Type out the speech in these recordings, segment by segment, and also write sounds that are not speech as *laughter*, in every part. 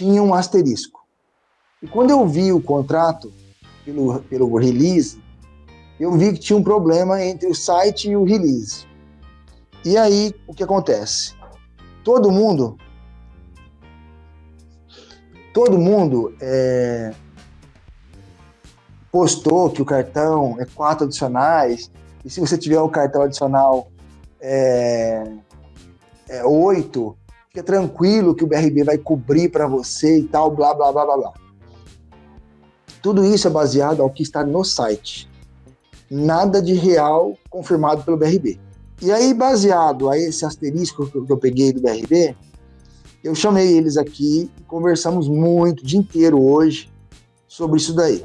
tinha um asterisco. E quando eu vi o contrato pelo, pelo release, eu vi que tinha um problema entre o site e o release. E aí, o que acontece? Todo mundo, todo mundo é, postou que o cartão é quatro adicionais, e se você tiver o cartão adicional é, é oito, fica tranquilo que o BRB vai cobrir para você e tal, blá, blá, blá, blá, blá. Tudo isso é baseado ao que está no site. Nada de real confirmado pelo BRB. E aí, baseado a esse asterisco que eu peguei do BRB, eu chamei eles aqui e conversamos muito, o dia inteiro hoje, sobre isso daí.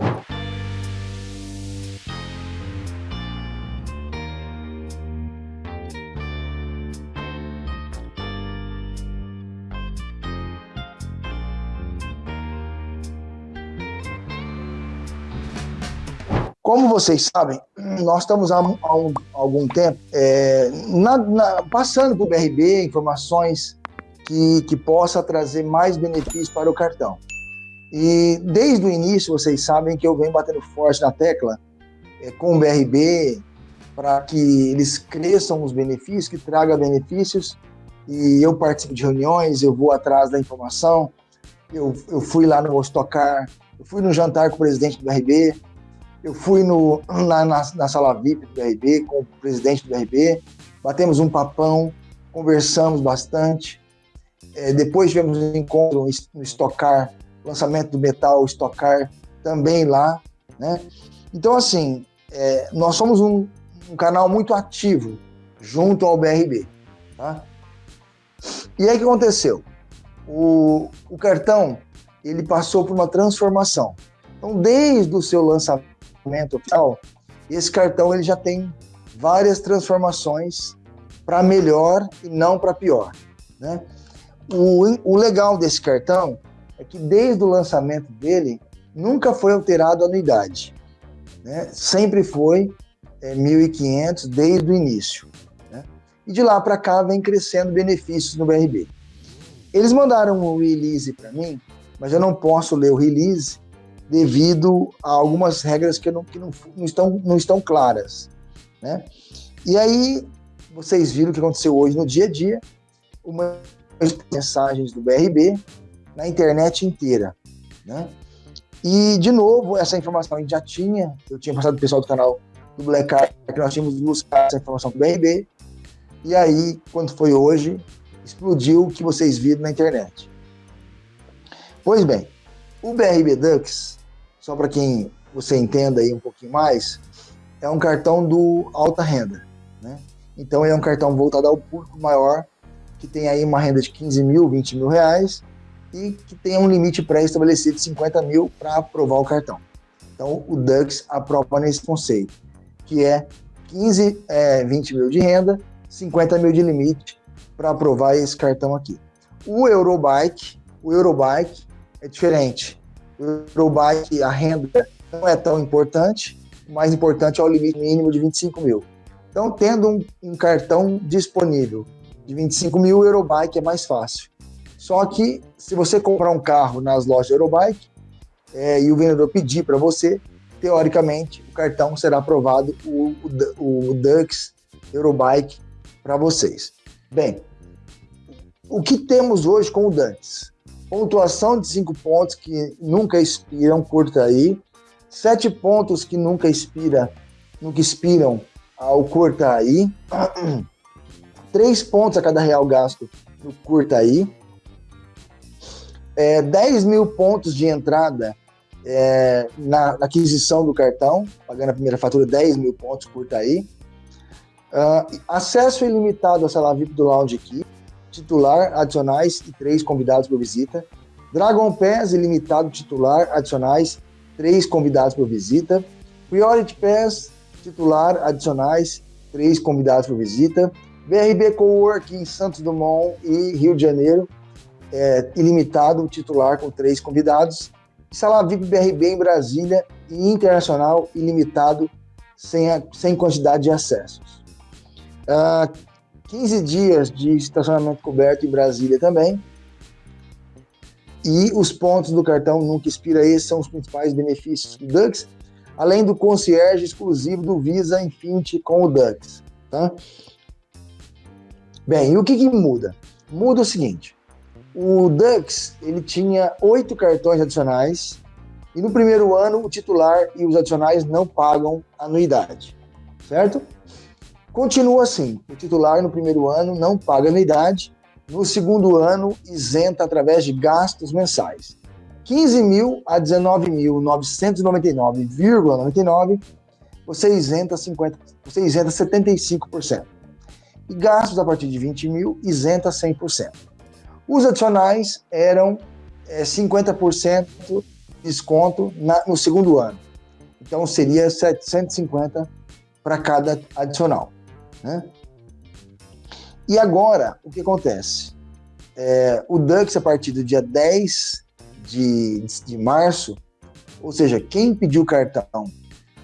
Vocês sabem, nós estamos há, há, um, algum tempo é, na, na, passando por BRB informações que, que possa trazer mais benefícios para o cartão. E desde o início, vocês sabem que eu venho batendo forte na tecla é, com o BRB para que eles cresçam os benefícios, que traga benefícios. E eu participo de reuniões, eu vou atrás da informação. Eu, eu fui lá no Ostocar, eu fui no jantar com o presidente do BRB, eu fui no, na, na, na, sala VIP do BRB com o presidente do BRB, batemos um papão, conversamos bastante. É, depois tivemos um encontro no Estocar, lançamento do Metal Estocar também lá. Né? Então, assim, é, nós somos um, um, canal muito ativo junto ao BRB. Tá? E aí o que aconteceu? O, o cartão ele passou por uma transformação. Então, desde o seu lançamento, documento oficial, esse cartão ele já tem várias transformações para melhor e não para pior. Né? O, o legal desse cartão é que desde o lançamento dele nunca foi alterado a anuidade. Né? Sempre foi é, 1.500 desde o início. Né? E de lá para cá vem crescendo benefícios no BRB. Eles mandaram um release para mim, mas eu não posso ler o release devido a algumas regras que, não, que não, não, estão, não estão claras. Né? E aí, vocês viram o que aconteceu hoje no dia a dia, uma mensagens do BRB na internet inteira. Né? E, de novo, essa informação a gente já tinha, eu tinha passado o pessoal do canal do Black Card, que nós tínhamos buscado essa informação do BRB, e aí, quando foi hoje, explodiu o que vocês viram na internet. Pois bem, o BRB Dux, só para quem você entenda aí um pouquinho mais, é um cartão do alta renda, né? Então é um cartão voltado ao público maior, que tem aí uma renda de 15 mil, 20 mil reais e que tem um limite pré-estabelecido de 50 mil para aprovar o cartão. Então o Dux aprova nesse conceito, que é 15, é, 20 mil de renda, 50 mil de limite para aprovar esse cartão aqui. O Eurobike, o Eurobike é diferente. O Eurobike, a renda não é tão importante, o mais importante é o limite mínimo de 25 mil. Então, tendo um, um cartão disponível de 25 mil, o Eurobike é mais fácil. Só que, se você comprar um carro nas lojas Eurobike é, e o vendedor pedir para você, teoricamente, o cartão será aprovado, o, o, o Dux Eurobike, para vocês. Bem, o que temos hoje com o Dux? Pontuação de cinco pontos que nunca expiram, curta aí, sete pontos que nunca expira, nunca expiram ao curta aí, *clears throat* três pontos a cada real gasto no curta aí, é, 10 mil pontos de entrada é, na, na, aquisição do cartão, pagando a primeira fatura 10 mil pontos, curta aí. Uh, acesso ilimitado à sala VIP do Lounge aqui titular, adicionais e três convidados por visita. Dragon Pass ilimitado titular, adicionais, três convidados por visita. Priority Pass titular, adicionais, três convidados por visita. BRB Cowork em Santos Dumont e Rio de Janeiro, é, ilimitado titular com três convidados. Sala VIP BRB em Brasília e internacional ilimitado sem, a, sem quantidade de acessos. Uh, 15 dias de estacionamento coberto em Brasília também. E os pontos do cartão nunca expira, esses são os principais benefícios do Dux, além do concierge exclusivo do Visa Infinity com o Dux. Tá? Bem, e o que, que muda? Muda o seguinte, o Dux ele tinha oito cartões adicionais e no primeiro ano o titular e os adicionais não pagam anuidade, certo? Continua assim, o titular no primeiro ano não paga anuidade no segundo ano, isenta através de gastos mensais. 15 mil a 19.999,99, você isenta 50, você isenta 75%. E gastos a partir de 20 mil, isenta 100%. Os adicionais eram é, 50% de desconto na, no segundo ano. Então seria 750 para cada adicional. Né? E agora, o que acontece? É, o Dux, a partir do dia 10 de, de março, ou seja, quem pediu cartão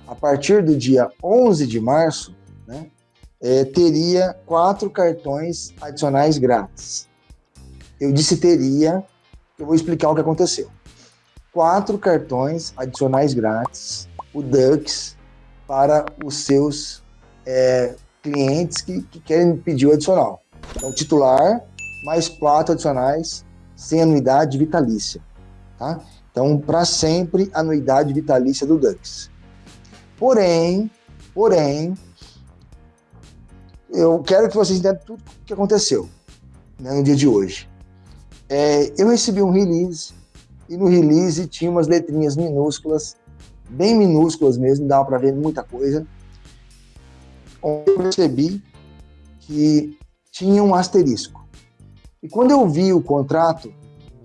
a partir do dia 11 de março, né, é, teria quatro cartões adicionais grátis. Eu disse teria, eu vou explicar o que aconteceu. Quatro cartões adicionais grátis, o Dux, para os seus é, clientes que, que querem pedir o adicional. Então, titular, mais quatro adicionais, sem anuidade vitalícia. Tá? Então, para sempre, anuidade vitalícia do Dux. Porém, porém, eu quero que vocês entendam tudo o que aconteceu né, no dia de hoje. É, eu recebi um release e no release tinha umas letrinhas minúsculas, bem minúsculas mesmo, dava para ver muita coisa eu percebi que tinha um asterisco. E quando eu vi o contrato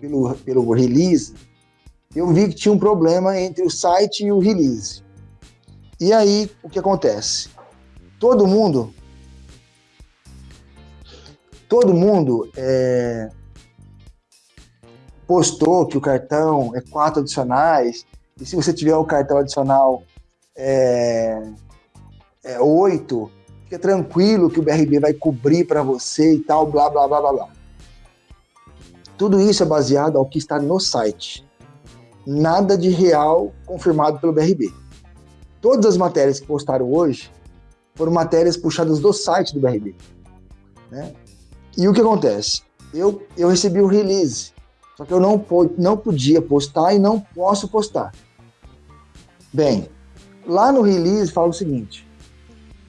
pelo, pelo release, eu vi que tinha um problema entre o site e o release. E aí, o que acontece? Todo mundo, todo mundo é, postou que o cartão é quatro adicionais, e se você tiver o cartão adicional é, é, 8, fica tranquilo que o BRB vai cobrir para você e tal, blá, blá, blá, blá, blá. Tudo isso é baseado ao que está no site. Nada de real confirmado pelo BRB. Todas as matérias que postaram hoje foram matérias puxadas do site do BRB. Né? E o que acontece? Eu, eu recebi o release, só que eu não, não podia postar e não posso postar. Bem, lá no release fala o seguinte: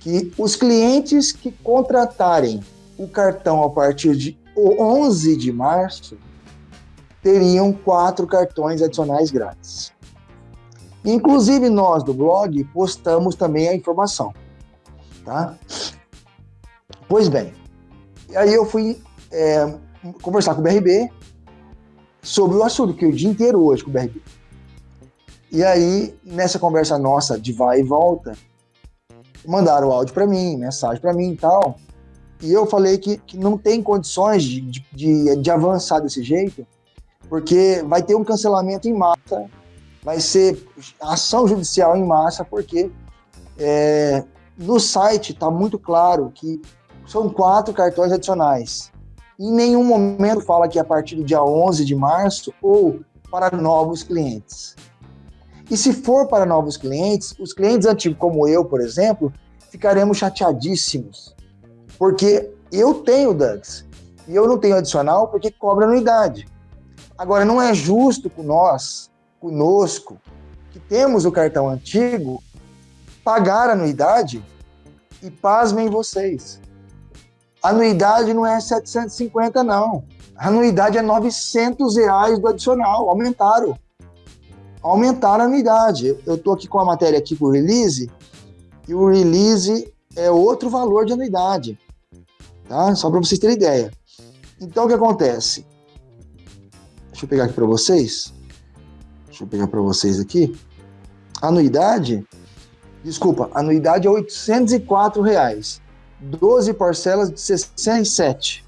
que os clientes que contratarem o cartão a partir de 11 de março teriam quatro cartões adicionais grátis. Inclusive nós do blog postamos também a informação, tá? Pois bem, aí eu fui é, conversar com o BRB sobre o assunto, que o dia inteiro hoje com o BRB. E aí, nessa conversa nossa de vai e volta, mandaram áudio para mim, mensagem para mim e tal. E eu falei que, que não tem condições de, de, de, avançar desse jeito, porque vai ter um cancelamento em massa, vai ser ação judicial em massa, porque é, no site está muito claro que são quatro cartões adicionais. Em nenhum momento fala que é a partir do dia 11 de março ou para novos clientes. E se for para novos clientes, os clientes antigos, como eu, por exemplo, ficaremos chateadíssimos. Porque eu tenho DUX e eu não tenho adicional porque cobra anuidade. Agora, não é justo com nós, conosco, que temos o cartão antigo, pagar anuidade e pasmem vocês. A anuidade não é 750, não. A anuidade é 900 reais do adicional, aumentaram aumentar a anuidade. Eu estou aqui com a matéria aqui com o release, e o release é outro valor de anuidade, tá? Só para vocês terem ideia. Então, o que acontece? Deixa eu pegar aqui para vocês. Deixa eu pegar para vocês aqui. Anuidade, desculpa, anuidade é 804 reais. 12 parcelas de 67.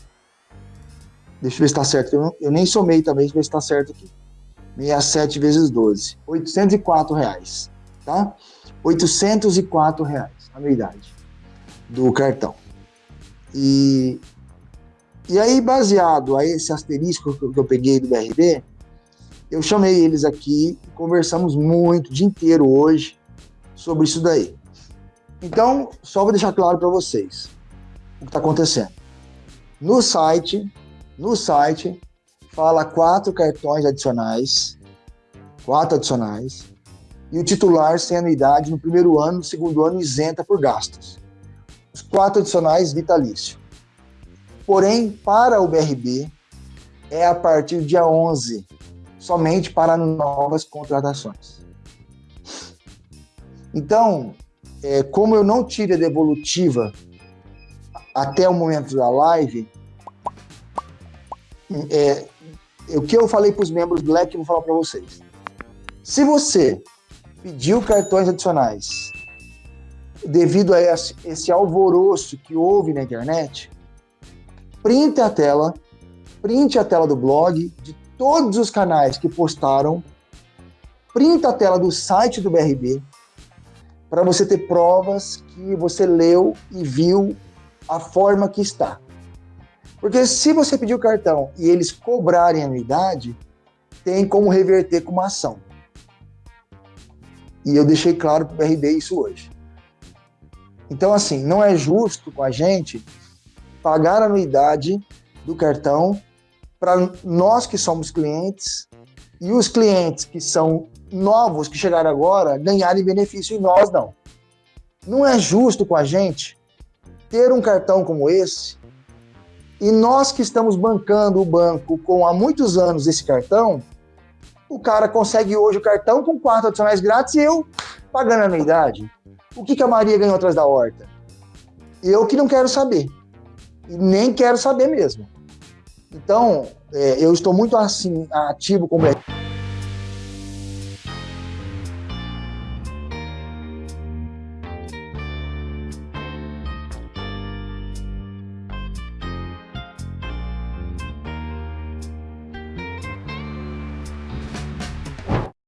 Deixa eu ver se está certo. Eu, nem somei também, deixa eu ver se está certo aqui. 67 vezes 12, 804 reais, tá? 804 reais, anuidade do cartão. E, e aí, baseado a esse asterisco que eu peguei do BRB, Eu chamei eles aqui e conversamos muito, o dia inteiro hoje, sobre isso daí. Então, só vou deixar claro para vocês o que está acontecendo. No site, no site, fala quatro cartões adicionais, quatro adicionais, e o titular sem anuidade no primeiro ano, no segundo ano isenta por gastos. Os quatro adicionais vitalício. Porém, para o BRB, é a partir do dia 11, somente para novas contratações. Então, é, como eu não tive a devolutiva até o momento da live, é, o que eu falei para os membros do LEC, eu vou falar para vocês. Se você pediu cartões adicionais devido a esse, alvoroço que houve na internet, printe a tela, printe a tela do blog, de todos os canais que postaram, printe a tela do site do BRB, para você ter provas que você leu e viu a forma que está. Porque se você pedir o cartão e eles cobrarem anuidade, tem como reverter com uma ação. E eu deixei claro para o BRB isso hoje. Então, assim, não é justo com a gente pagar a anuidade do cartão para nós que somos clientes e os clientes que são novos, que chegaram agora, ganharem benefício e nós não. Não é justo com a gente ter um cartão como esse e nós que estamos bancando o banco com há muitos anos esse cartão, o cara consegue hoje o cartão com quatro adicionais grátis e eu pagando a anuidade. O que, que a Maria ganhou atrás da horta? Eu que não quero saber. E nem quero saber mesmo. Então, é, eu estou muito assim, ativo com o